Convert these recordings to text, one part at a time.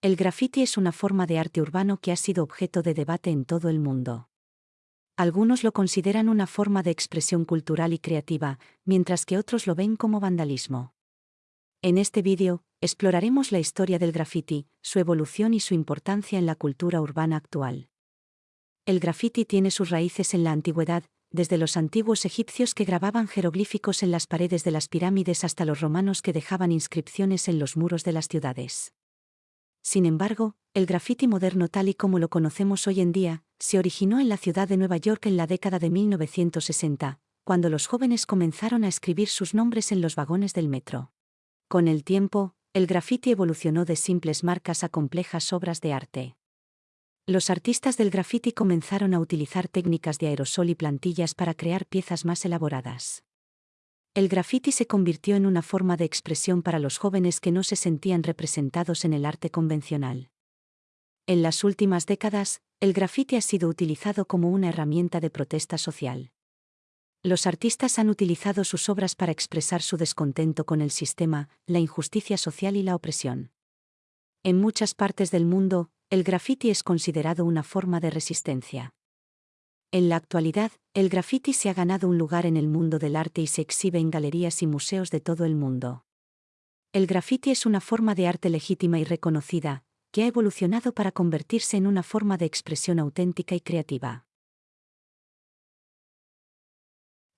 El graffiti es una forma de arte urbano que ha sido objeto de debate en todo el mundo. Algunos lo consideran una forma de expresión cultural y creativa, mientras que otros lo ven como vandalismo. En este vídeo, exploraremos la historia del graffiti, su evolución y su importancia en la cultura urbana actual. El graffiti tiene sus raíces en la antigüedad, desde los antiguos egipcios que grababan jeroglíficos en las paredes de las pirámides hasta los romanos que dejaban inscripciones en los muros de las ciudades. Sin embargo, el graffiti moderno tal y como lo conocemos hoy en día, se originó en la ciudad de Nueva York en la década de 1960, cuando los jóvenes comenzaron a escribir sus nombres en los vagones del metro. Con el tiempo, el graffiti evolucionó de simples marcas a complejas obras de arte. Los artistas del graffiti comenzaron a utilizar técnicas de aerosol y plantillas para crear piezas más elaboradas. El graffiti se convirtió en una forma de expresión para los jóvenes que no se sentían representados en el arte convencional. En las últimas décadas, el graffiti ha sido utilizado como una herramienta de protesta social. Los artistas han utilizado sus obras para expresar su descontento con el sistema, la injusticia social y la opresión. En muchas partes del mundo, el graffiti es considerado una forma de resistencia. En la actualidad, el graffiti se ha ganado un lugar en el mundo del arte y se exhibe en galerías y museos de todo el mundo. El graffiti es una forma de arte legítima y reconocida, que ha evolucionado para convertirse en una forma de expresión auténtica y creativa.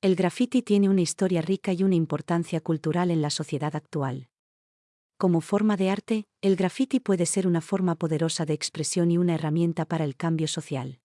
El graffiti tiene una historia rica y una importancia cultural en la sociedad actual. Como forma de arte, el graffiti puede ser una forma poderosa de expresión y una herramienta para el cambio social.